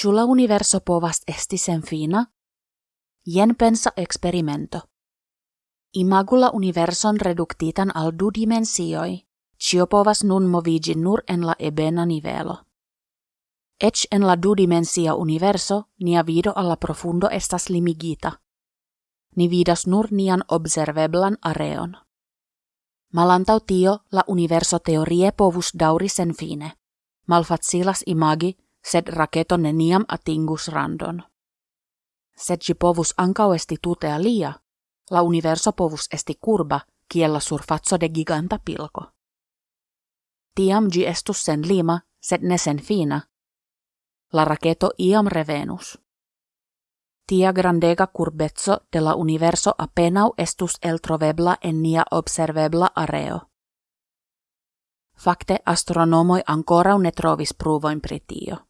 Chula universo povas esti sen fina? Jen pensa experimento. Imagula universon reduktitan al du dimensioi, cio povas nun movigi nur en la ebena nivelo. Ec en la du dimensia universo nia vido alla profundo estas limigita. Ni vidas nur nian observeblan areon. Malantau tio la universo teorie povus sen fine. Malfacilas imagi, sed raketo neniam atingus randon. Sed ci povus ancau esti tutea lia, la universo povus esti curba, kiella surfazzo de giganta pilko. Tiam gi estus sen lima, sed ne sen fina. La raketo iam revenus. Tia grandega curbezzo de la universo apenau estus eltrovebla en nia observebla areo. Fakte astronomoi ancora ne trovis pruvoin pritio.